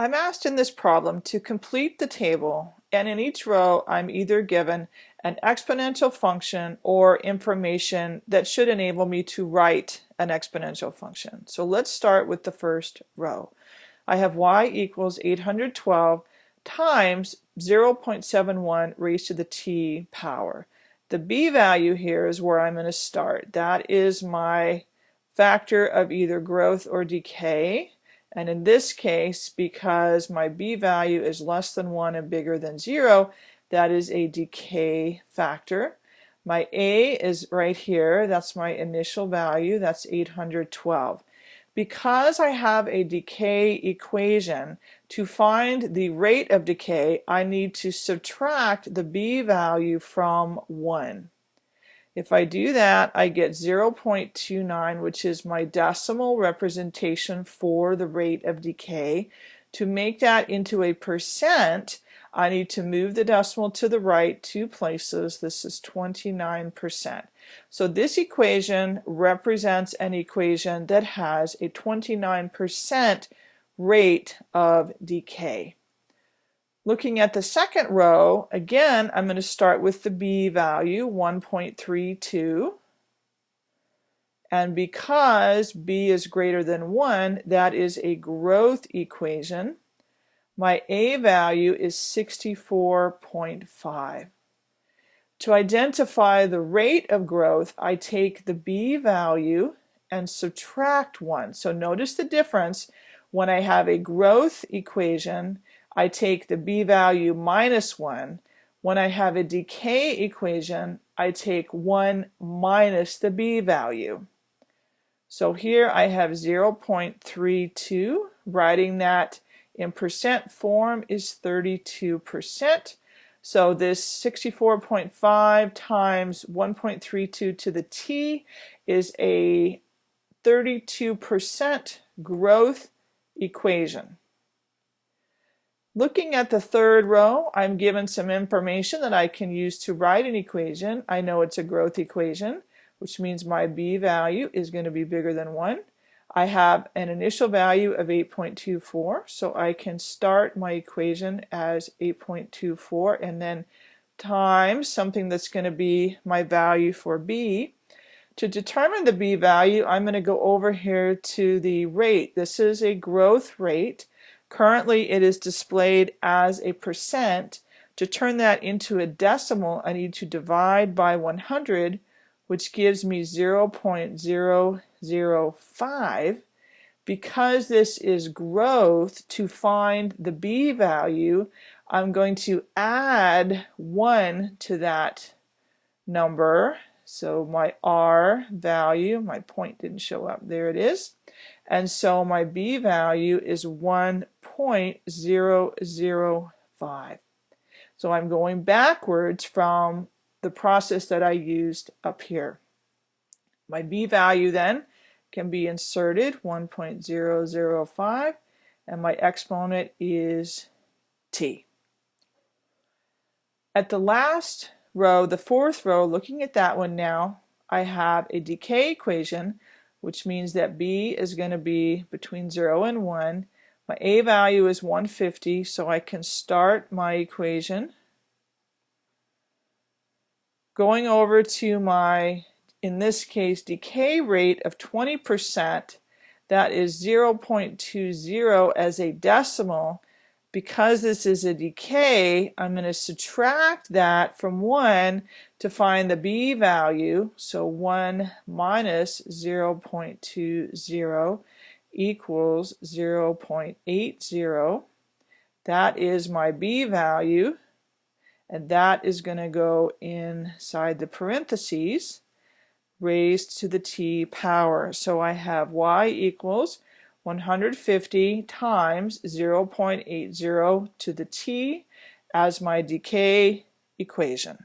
I'm asked in this problem to complete the table and in each row I'm either given an exponential function or information that should enable me to write an exponential function. So let's start with the first row. I have y equals 812 times 0.71 raised to the t power. The b value here is where I'm going to start. That is my factor of either growth or decay. And in this case, because my b value is less than 1 and bigger than 0, that is a decay factor. My a is right here. That's my initial value. That's 812. Because I have a decay equation, to find the rate of decay, I need to subtract the b value from 1. If I do that, I get 0.29, which is my decimal representation for the rate of decay. To make that into a percent, I need to move the decimal to the right two places. This is 29%. So this equation represents an equation that has a 29% rate of decay. Looking at the second row, again, I'm going to start with the b value, 1.32. And because b is greater than 1, that is a growth equation. My a value is 64.5. To identify the rate of growth, I take the b value and subtract 1. So notice the difference when I have a growth equation I take the b value minus 1. When I have a decay equation, I take 1 minus the b value. So here I have 0.32. Writing that in percent form is 32%. So this 64.5 times 1.32 to the t is a 32% growth equation. Looking at the third row, I'm given some information that I can use to write an equation. I know it's a growth equation, which means my b value is going to be bigger than 1. I have an initial value of 8.24, so I can start my equation as 8.24 and then times something that's going to be my value for b. To determine the b value, I'm going to go over here to the rate. This is a growth rate. Currently it is displayed as a percent. To turn that into a decimal, I need to divide by 100, which gives me 0.005. Because this is growth, to find the b value, I'm going to add 1 to that number. So my r value, my point didn't show up, there it is. And so my b value is 1.005. So I'm going backwards from the process that I used up here. My b value then can be inserted 1.005 and my exponent is t. At the last row, the fourth row, looking at that one now, I have a decay equation which means that b is going to be between 0 and 1. My a value is 150, so I can start my equation. Going over to my, in this case, decay rate of 20%, that is 0.20 as a decimal, because this is a decay, I'm going to subtract that from 1 to find the b value. So 1 minus 0.20 equals 0.80. That is my b value. And that is going to go inside the parentheses raised to the t power. So I have y equals 150 times 0.80 to the t as my decay equation.